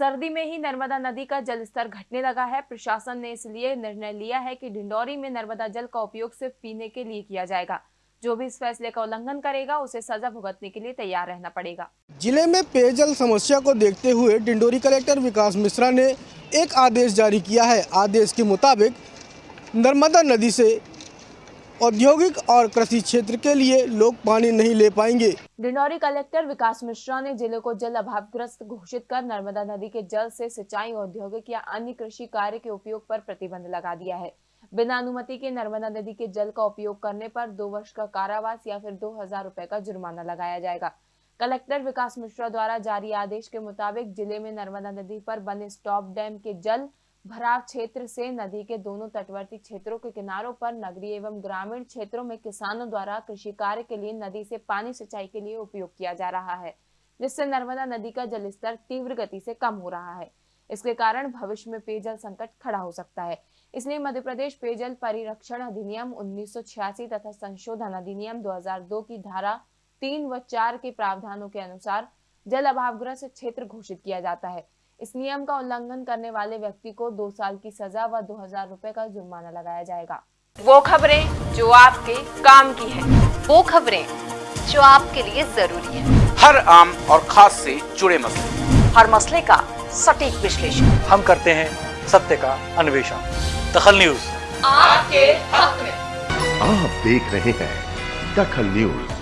सर्दी में ही नर्मदा नदी का जलस्तर घटने लगा है। प्रशासन ने इसलिए निर्णय लिया है कि डिंडोरी में नर्मदा जल का उपयोग सिर्फ़ पीने के लिए किया जाएगा। जो भी इस फैसले का उल्लंघन करेगा, उसे सजा भुगतने के लिए तैयार रहना पड़ेगा। ज़िले में पेयजल समस्या को देखते हुए डिंडोरी कलेक्टर विकास मिश्रा ने एक आदेश जारी किया है। आदेश के मुताबिक नर्मदा नदी से औद्योगिक और कृषि क्षेत्र के लिए लोग पानी नहीं ले पाएँगे। डिंडौरी कलेक्टर विकास मिश्रा ने ज़िले को जल अभावग्रस्त घोषित कर नर्मदा नदी के जल से सिंचाई, औद्योगिक या अन्य कृषि कार्य के उपयोग पर प्रतिबंध लगा दिया है। बिना अनुमति के नर्मदा नदी के जल का उपयोग करने पर दो वर्ष का कारावास या फिर दो हज़ार रूपए का जुर्माना लगाया जाएगा। कलेक्टर विकास मिश्रा द्वारा जारी आदेश के मुताबिक ज़िले में नर्मदा नदी पर बने स्टॉप डैम के जल भराव क्षेत्र से नदी के दोनों तटवर्ती क्षेत्रों के किनारों पर नगरीय एवं ग्रामीण क्षेत्रों में किसानों द्वारा कृषि कार्य के लिए नदी से पानी सिंचाई के लिए उपयोग किया जा रहा है, जिससे नर्मदा नदी का जलस्तर तीव्र गति से कम हो रहा है। इसके कारण भविष्य में पेयजल संकट खड़ा हो सकता है। इसलिए मध्य प्रदेश पेयजल परिरक्षण अधिनियम उन्नीस सौ छियासी तथा संशोधन अधिनियम 2002 की धारा तीन व चार के प्रावधानों के अनुसार जल अभावग्रस्त क्षेत्र घोषित किया जाता है। इस नियम का उल्लंघन करने वाले व्यक्ति को दो साल की सजा व दो हज़ार रूपए का जुर्माना लगाया जाएगा। वो खबरें जो आपके काम की है। वो खबरें जो आपके लिए ज़रूरी है। हर आम और खास से जुड़े मसले। हर मसले का सटीक विश्लेषण। हम करते हैं सत्य का अन्वेषण। दखल न्यूज़। आपके हक में। आप देख रहे हैं दखल न्यूज़।